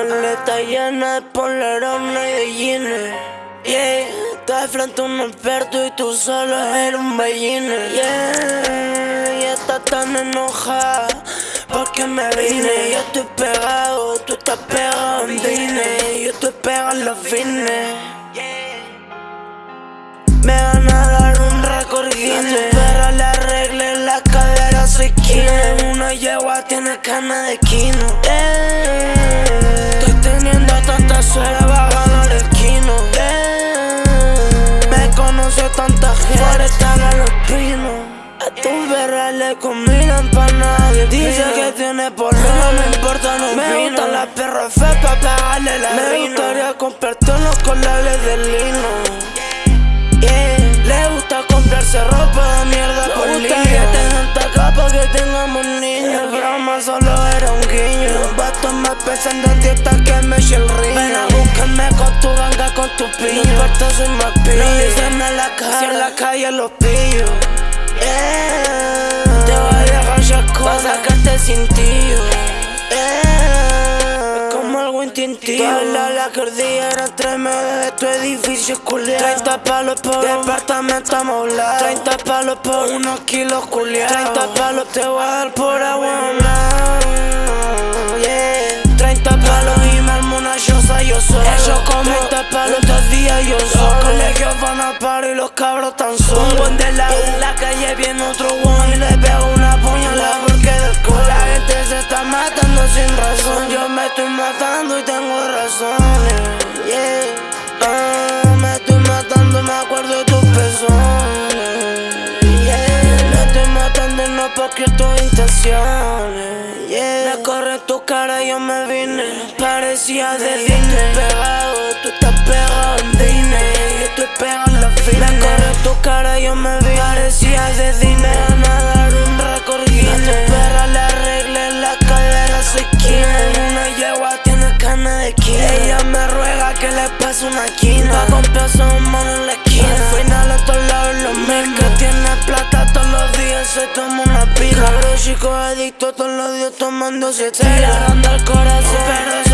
está llena de polerones y de jeans. Yeah, estás frente a un experto y tú solo eres un ballino. Yeah, y estás tan enojada porque me vine. Yo estoy pegado, tú estás pegado en Disney. Yo estoy pegado en los fines. Me van a dar un récord Guinness. Pero le arreglé la cadera, soy Kine. Una yegua tiene cana de quino. Eh, a los pinos. A tu perra le comida empanada Dice que tiene por no me importa, no Me gustan las perras feas pa' pegarle la Me gustaría comprarte los colales de lino. Le gusta comprarse ropa de mierda por gusta que tengan tanta que tengamos niños El broma solo era un guiño. Los vatos más pesan de dieta que me el río. Ven a buscarme con tu ganga, con tu piño No importa, soy más pillo. No en la calle, en la calle los pillos yeah. Te voy a dejar Pa' sacarte sin tío Toda la, la cordillera entre medio de tu edificio culiado 30 palos por departamento amoblado. 30 palos por unos kilos culiados 30 palos te voy a dar por agua. yeah. 30 palos. Y me armo una choza yo solo. Ellos como 30 palos. dos días yo solo. Los colegios van a y los cabros tan solos. Un buen de la, la calle viene otro one. Y le pego una puñalada porque del culo La gente se está matando sin razón. Yo me estoy matando y tengo razones. Yeah. Ah, Me estoy matando, me acuerdo de tus pezones. Yeah. Me estoy matando y no porque tus intenciones. Yeah. Me corre tu cara, yo me vine. Parecía de Disney Pegado en la fila. Me tu cara, yo me vine Parecía de Disney una quina. Pa' comprarse un mono en la esquina. Al final a todos lados lo mismo. Que tiene plata todos los días se toma una pila. Cabro chico adicto todos los días tomando Se dando el corazón Pero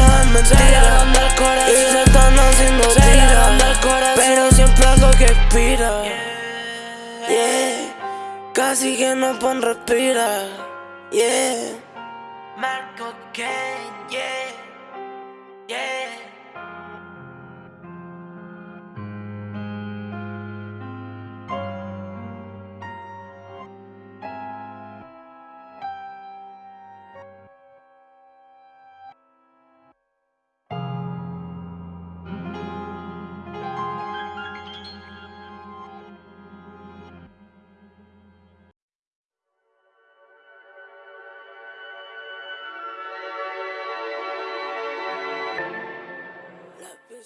Casi que no pon respira Yeah. Marco Ken, Yeah